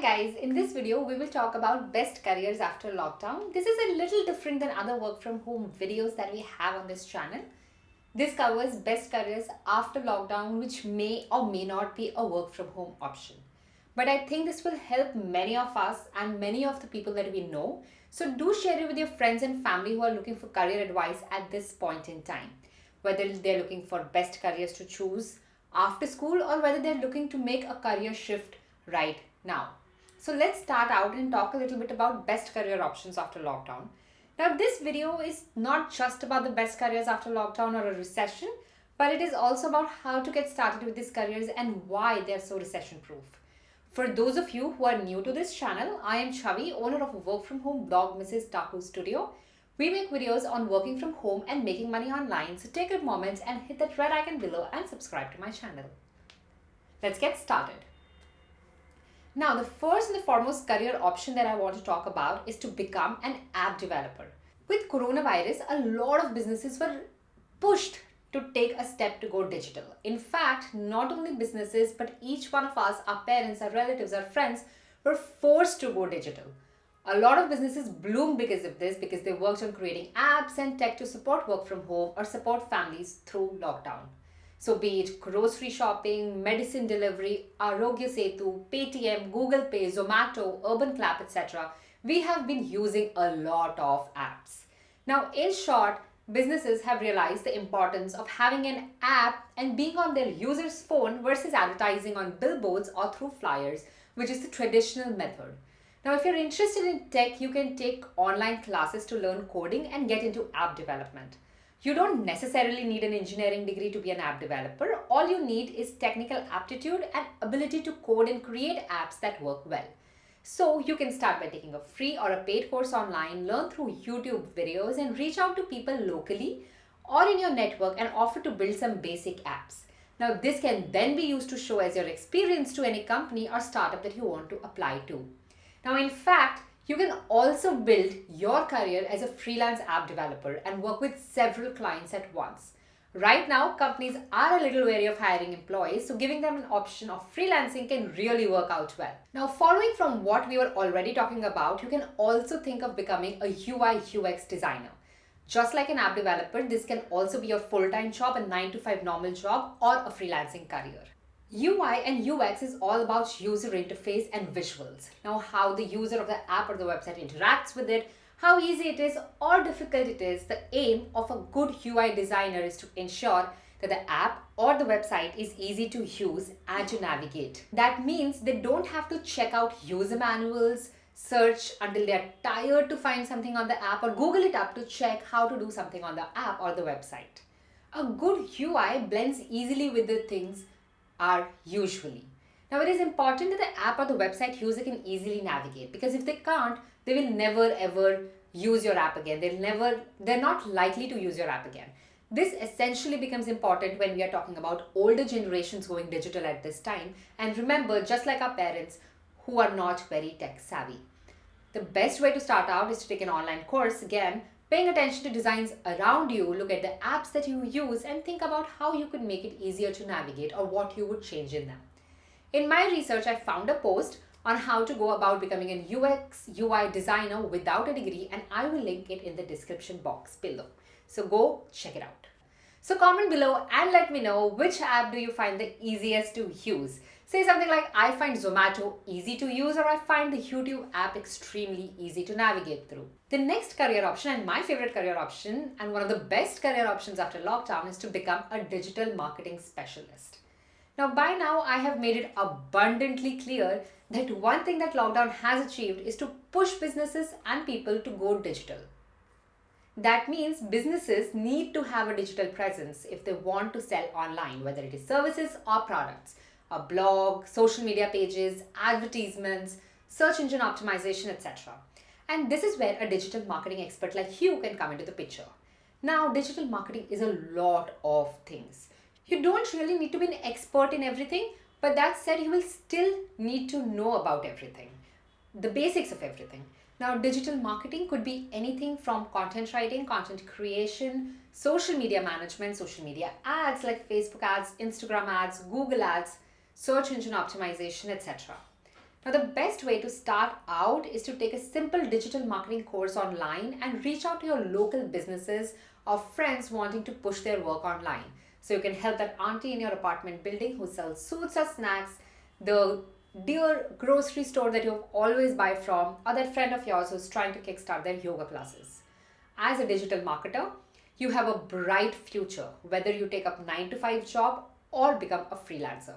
Guys, in this video we will talk about best careers after lockdown. This is a little different than other work from home videos that we have on this channel. This covers best careers after lockdown which may or may not be a work from home option. But I think this will help many of us and many of the people that we know. So do share it with your friends and family who are looking for career advice at this point in time. Whether they're looking for best careers to choose after school or whether they're looking to make a career shift right now. So let's start out and talk a little bit about best career options after lockdown. Now this video is not just about the best careers after lockdown or a recession, but it is also about how to get started with these careers and why they're so recession proof. For those of you who are new to this channel, I am Chavi, owner of a work from home blog Mrs. Taku Studio. We make videos on working from home and making money online, so take a moment and hit that red icon below and subscribe to my channel. Let's get started. Now, the first and the foremost career option that I want to talk about is to become an app developer. With coronavirus, a lot of businesses were pushed to take a step to go digital. In fact, not only businesses, but each one of us, our parents, our relatives, our friends, were forced to go digital. A lot of businesses bloomed because of this because they worked on creating apps and tech to support work from home or support families through lockdown. So be it grocery shopping, medicine delivery, Aarogya Setu, Paytm, Google Pay, Zomato, Urban Clap, etc. We have been using a lot of apps. Now, in short, businesses have realized the importance of having an app and being on their user's phone versus advertising on billboards or through flyers, which is the traditional method. Now, if you're interested in tech, you can take online classes to learn coding and get into app development. You don't necessarily need an engineering degree to be an app developer. All you need is technical aptitude and ability to code and create apps that work well. So you can start by taking a free or a paid course online, learn through YouTube videos and reach out to people locally or in your network and offer to build some basic apps. Now this can then be used to show as your experience to any company or startup that you want to apply to. Now in fact, you can also build your career as a freelance app developer and work with several clients at once. Right now, companies are a little wary of hiring employees, so giving them an option of freelancing can really work out well. Now, following from what we were already talking about, you can also think of becoming a UI UX designer. Just like an app developer, this can also be your full-time job, a 9 to 5 normal job, or a freelancing career. UI and UX is all about user interface and visuals. Now how the user of the app or the website interacts with it, how easy it is or difficult it is, the aim of a good UI designer is to ensure that the app or the website is easy to use and to navigate. That means they don't have to check out user manuals, search until they're tired to find something on the app or Google it up to check how to do something on the app or the website. A good UI blends easily with the things are usually. Now it is important that the app or the website user can easily navigate because if they can't, they will never ever use your app again. They'll never, they're not likely to use your app again. This essentially becomes important when we are talking about older generations going digital at this time. And remember, just like our parents who are not very tech savvy. The best way to start out is to take an online course again Paying attention to designs around you, look at the apps that you use and think about how you could make it easier to navigate or what you would change in them. In my research, I found a post on how to go about becoming an UX UI designer without a degree and I will link it in the description box below. So go check it out. So comment below and let me know which app do you find the easiest to use. Say something like, I find Zomato easy to use or I find the YouTube app extremely easy to navigate through. The next career option and my favorite career option and one of the best career options after lockdown is to become a digital marketing specialist. Now by now I have made it abundantly clear that one thing that lockdown has achieved is to push businesses and people to go digital. That means businesses need to have a digital presence if they want to sell online, whether it is services or products a blog, social media pages, advertisements, search engine optimization, etc. And this is where a digital marketing expert like you can come into the picture. Now, digital marketing is a lot of things. You don't really need to be an expert in everything, but that said, you will still need to know about everything, the basics of everything. Now, digital marketing could be anything from content writing, content creation, social media management, social media ads like Facebook ads, Instagram ads, Google ads, search engine optimization, etc. Now, the best way to start out is to take a simple digital marketing course online and reach out to your local businesses or friends wanting to push their work online. So you can help that auntie in your apartment building who sells sweets or snacks, the dear grocery store that you always buy from, or that friend of yours who's trying to kickstart their yoga classes. As a digital marketer, you have a bright future, whether you take up 9 to 5 job or become a freelancer.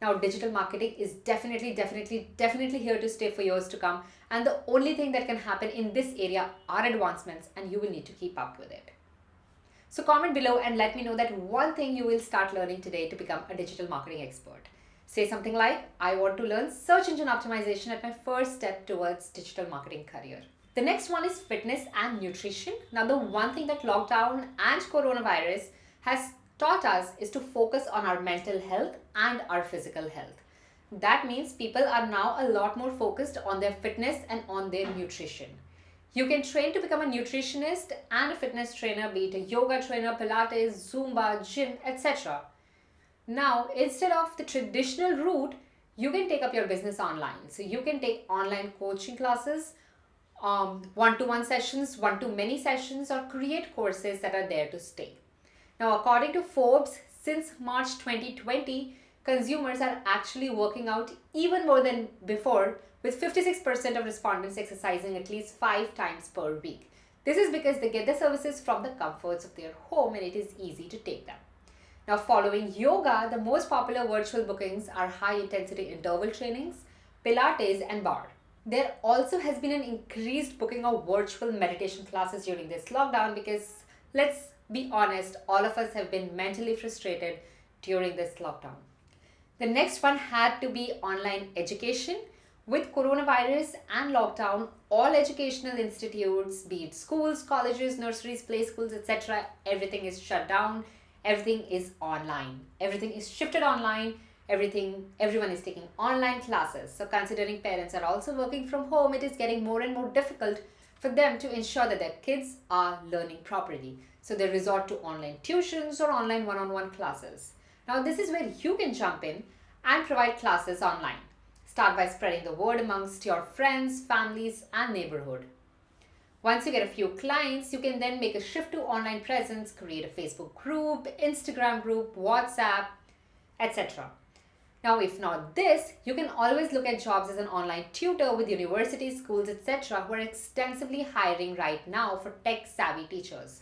Now, digital marketing is definitely, definitely, definitely here to stay for years to come. And the only thing that can happen in this area are advancements and you will need to keep up with it. So comment below and let me know that one thing you will start learning today to become a digital marketing expert. Say something like, I want to learn search engine optimization at my first step towards digital marketing career. The next one is fitness and nutrition. Now the one thing that lockdown and coronavirus has taught us is to focus on our mental health and our physical health. That means people are now a lot more focused on their fitness and on their nutrition. You can train to become a nutritionist and a fitness trainer, be it a yoga trainer, Pilates, Zumba, gym, etc. Now, instead of the traditional route, you can take up your business online. So you can take online coaching classes, um, one-to-one sessions, one-to-many sessions, or create courses that are there to stay. Now, according to Forbes, since March 2020, consumers are actually working out even more than before, with 56% of respondents exercising at least five times per week. This is because they get the services from the comforts of their home and it is easy to take them. Now, following yoga, the most popular virtual bookings are high intensity interval trainings, Pilates, and barre. There also has been an increased booking of virtual meditation classes during this lockdown because let's be honest, all of us have been mentally frustrated during this lockdown. The next one had to be online education. With coronavirus and lockdown, all educational institutes, be it schools, colleges, nurseries, play schools, etc., everything is shut down. Everything is online. Everything is shifted online. Everything, everyone is taking online classes. So considering parents are also working from home, it is getting more and more difficult for them to ensure that their kids are learning properly. So they resort to online tuitions or online one-on-one -on -one classes. Now this is where you can jump in and provide classes online. Start by spreading the word amongst your friends, families and neighborhood. Once you get a few clients, you can then make a shift to online presence, create a Facebook group, Instagram group, WhatsApp, etc. Now, if not this, you can always look at jobs as an online tutor with universities, schools, etc. who are extensively hiring right now for tech-savvy teachers.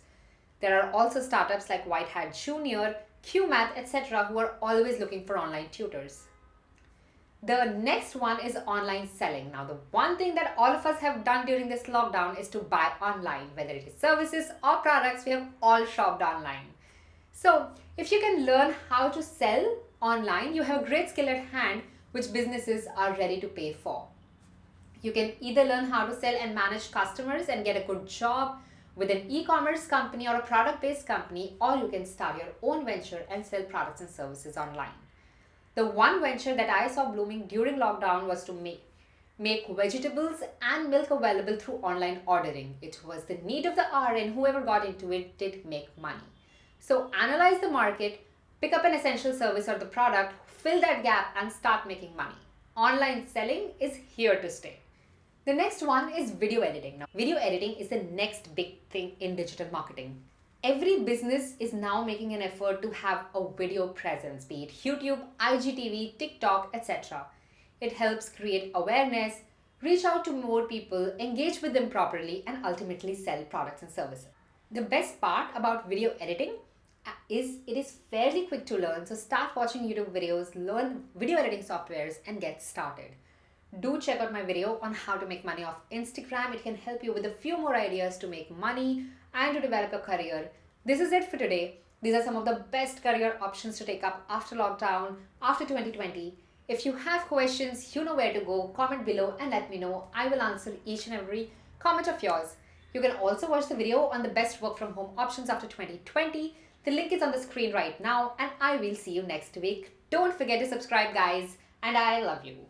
There are also startups like White Hat Junior, Cuemath, etc. who are always looking for online tutors. The next one is online selling. Now, the one thing that all of us have done during this lockdown is to buy online, whether it is services or products, we have all shopped online. So, if you can learn how to sell online, you have a great skill at hand which businesses are ready to pay for. You can either learn how to sell and manage customers and get a good job with an e-commerce company or a product-based company or you can start your own venture and sell products and services online. The one venture that I saw blooming during lockdown was to make make vegetables and milk available through online ordering. It was the need of the hour and whoever got into it did make money. So analyze the market, pick up an essential service or the product, fill that gap and start making money. Online selling is here to stay. The next one is video editing. Now, video editing is the next big thing in digital marketing. Every business is now making an effort to have a video presence, be it YouTube, IGTV, TikTok, etc. It helps create awareness, reach out to more people, engage with them properly, and ultimately sell products and services. The best part about video editing is it is fairly quick to learn. So start watching YouTube videos, learn video editing softwares, and get started do check out my video on how to make money off Instagram. It can help you with a few more ideas to make money and to develop a career. This is it for today. These are some of the best career options to take up after lockdown, after 2020. If you have questions, you know where to go. Comment below and let me know. I will answer each and every comment of yours. You can also watch the video on the best work from home options after 2020. The link is on the screen right now and I will see you next week. Don't forget to subscribe guys and I love you.